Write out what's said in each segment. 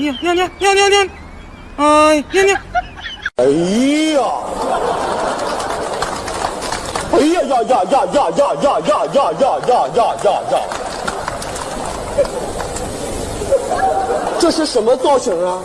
尿尿尿尿尿尿！哎尿尿！哎呀！哎呀呀呀呀呀呀呀呀呀呀呀呀呀！这是什么造型啊？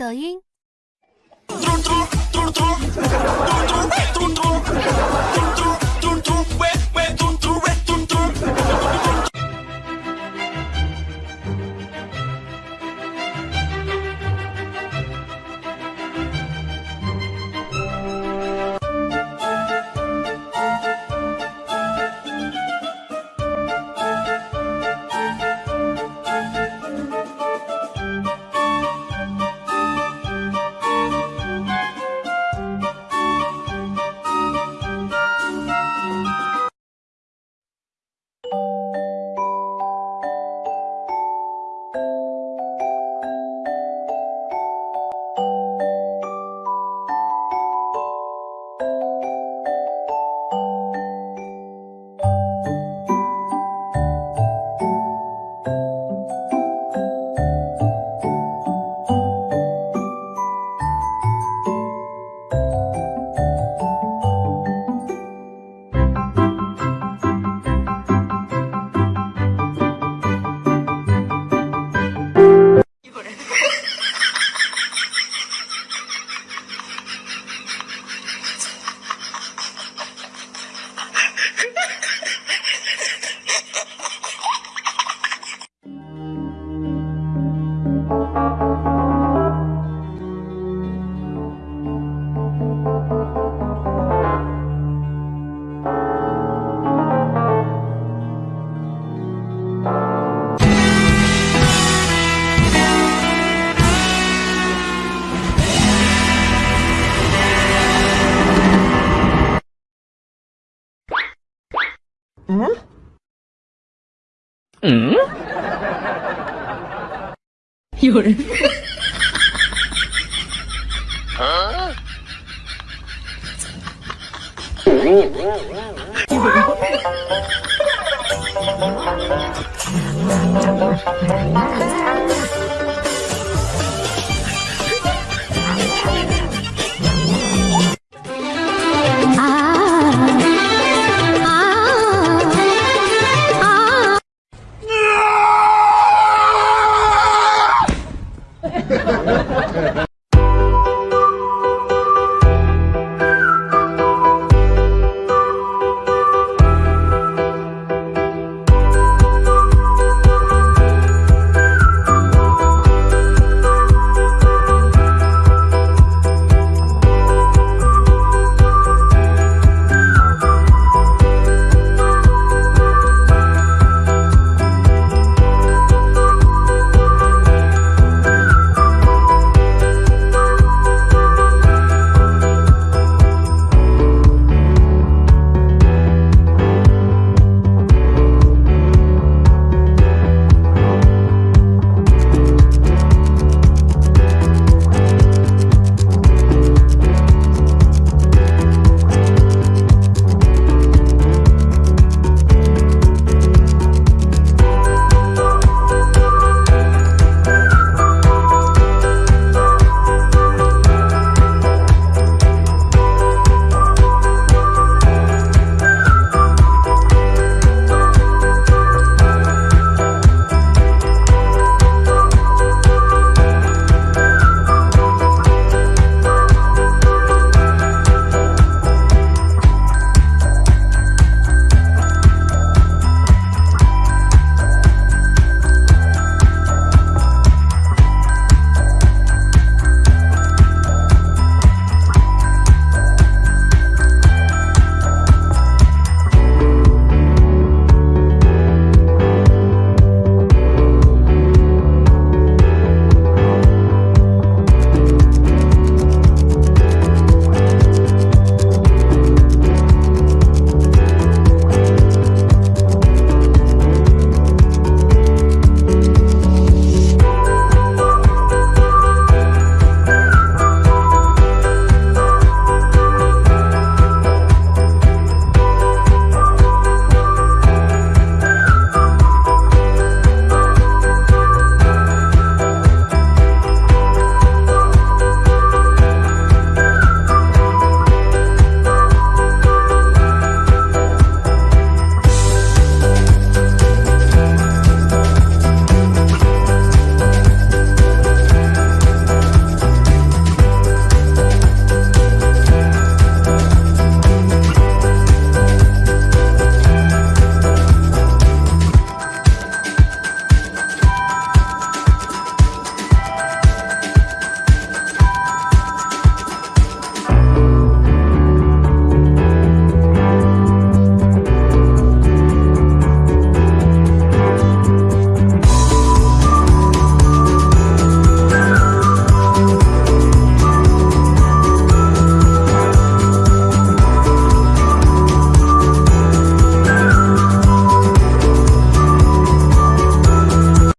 抖音。嗯？嗯？有人。啊？有人。